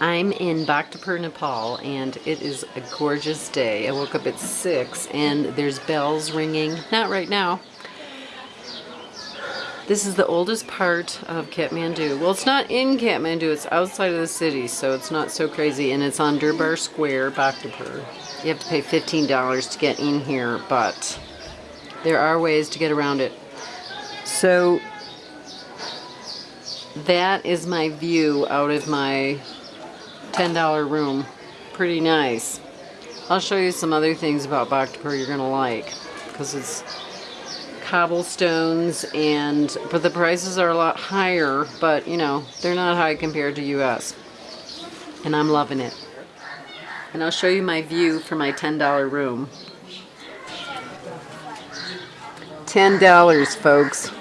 I'm in Bhaktapur, Nepal, and it is a gorgeous day. I woke up at 6 and there's bells ringing. Not right now. This is the oldest part of Kathmandu. Well, it's not in Kathmandu, it's outside of the city, so it's not so crazy. And it's on Durbar Square, Bhaktapur. You have to pay $15 to get in here, but there are ways to get around it. So that is my view out of my $10 room. Pretty nice. I'll show you some other things about Bhaktapur you're going to like because it's cobblestones and but the prices are a lot higher but you know they're not high compared to US and I'm loving it and I'll show you my view for my $10 room $10 folks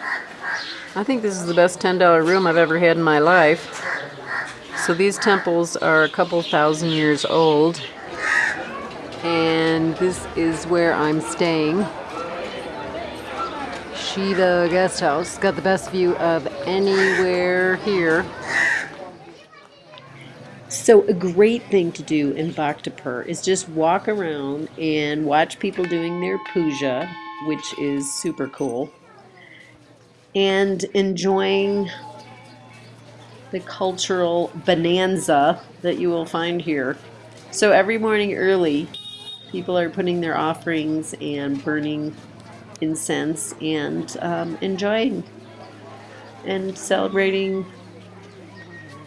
I think this is the best $10 room I've ever had in my life so these temples are a couple thousand years old and this is where I'm staying Shiva Guest House. Got the best view of anywhere here. So a great thing to do in Bhaktapur is just walk around and watch people doing their puja, which is super cool, and enjoying the cultural bonanza that you will find here. So every morning early, people are putting their offerings and burning incense and um, enjoying and celebrating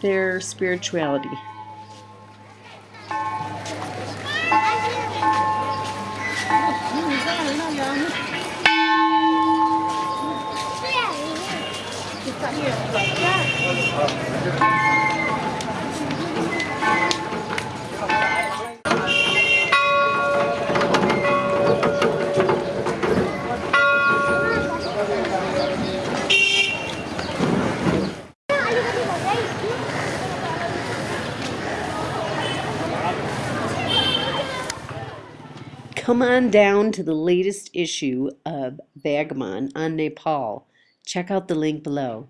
their spirituality. Come on down to the latest issue of Vagabond on Nepal. Check out the link below.